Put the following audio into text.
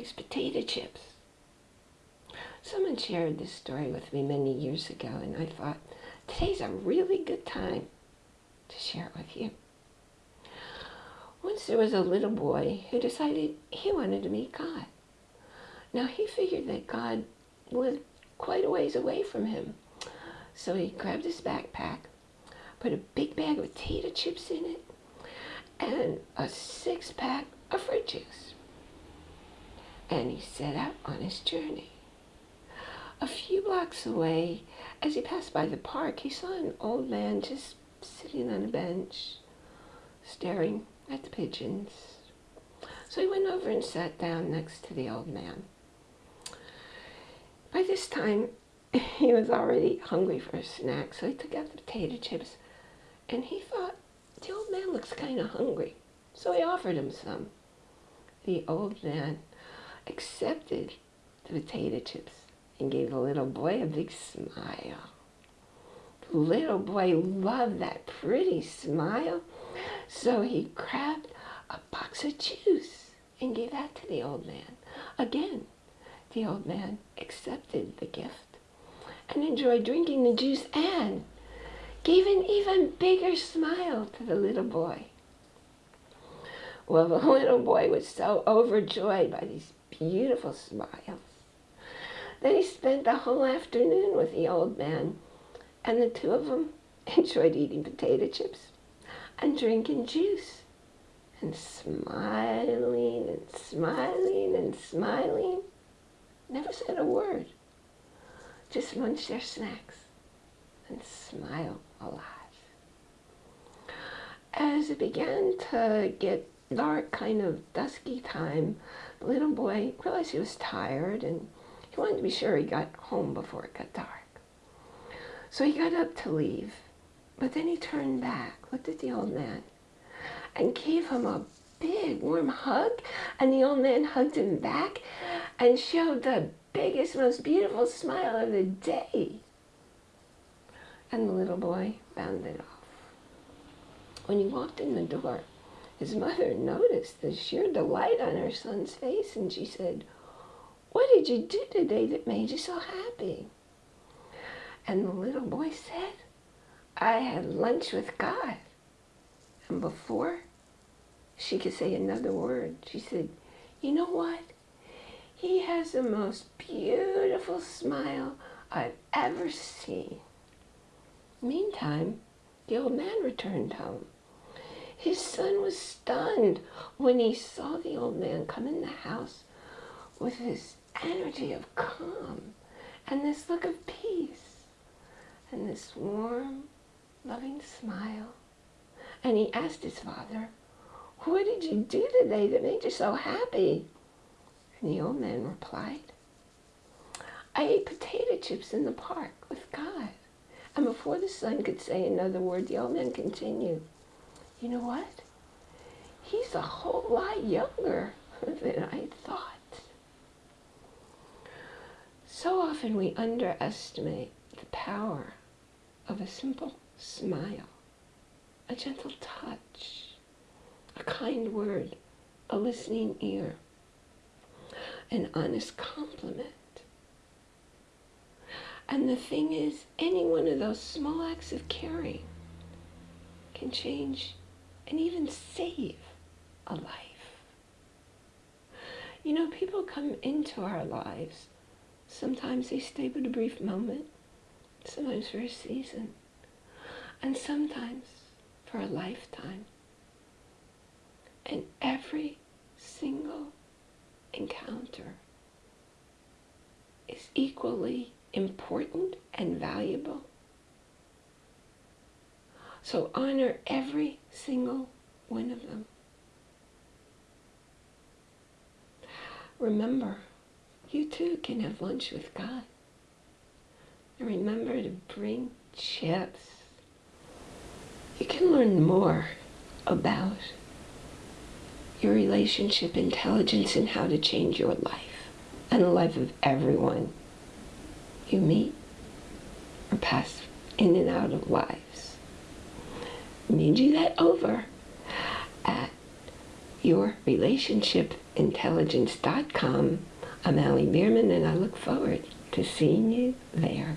likes potato chips. Someone shared this story with me many years ago, and I thought, today's a really good time to share it with you. Once there was a little boy who decided he wanted to meet God. Now he figured that God lived quite a ways away from him. So he grabbed his backpack, put a big bag of potato chips in it, and a six pack of fruit juice. And he set out on his journey. A few blocks away, as he passed by the park, he saw an old man just sitting on a bench, staring at the pigeons. So he went over and sat down next to the old man. By this time, he was already hungry for a snack, so he took out the potato chips, and he thought, the old man looks kind of hungry, so he offered him some. The old man accepted the potato chips and gave the little boy a big smile. The little boy loved that pretty smile, so he grabbed a box of juice and gave that to the old man. Again, the old man accepted the gift and enjoyed drinking the juice and gave an even bigger smile to the little boy. Well, the little boy was so overjoyed by these beautiful smiles that he spent the whole afternoon with the old man, and the two of them enjoyed eating potato chips and drinking juice and smiling and smiling and smiling. Never said a word. Just munched their snacks and smiled a lot. As it began to get dark, kind of dusky time, the little boy realized he was tired and he wanted to be sure he got home before it got dark. So he got up to leave, but then he turned back, looked at the old man, and gave him a big warm hug, and the old man hugged him back and showed the biggest, most beautiful smile of the day. And the little boy bounded off. When he walked in the door, his mother noticed the sheer delight on her son's face, and she said, What did you do today that made you so happy? And the little boy said, I had lunch with God. And before she could say another word, she said, You know what? He has the most beautiful smile I've ever seen. Meantime, the old man returned home. His son was stunned when he saw the old man come in the house with this energy of calm and this look of peace and this warm, loving smile. And he asked his father, what did you do today that made you so happy? And the old man replied, I ate potato chips in the park with God. And before the son could say another word, the old man continued, you know what? He's a whole lot younger than I thought. So often we underestimate the power of a simple smile, a gentle touch, a kind word, a listening ear, an honest compliment. And the thing is, any one of those small acts of caring can change and even save a life. You know, people come into our lives. Sometimes they stay but a brief moment, sometimes for a season, and sometimes for a lifetime. And every single encounter is equally important and valuable so honor every single one of them. Remember, you too can have lunch with God. And remember to bring chips. You can learn more about your relationship intelligence and how to change your life and the life of everyone you meet or pass in and out of lives. Need you that over at yourrelationshipintelligence.com. I'm Allie Bierman, and I look forward to seeing you there.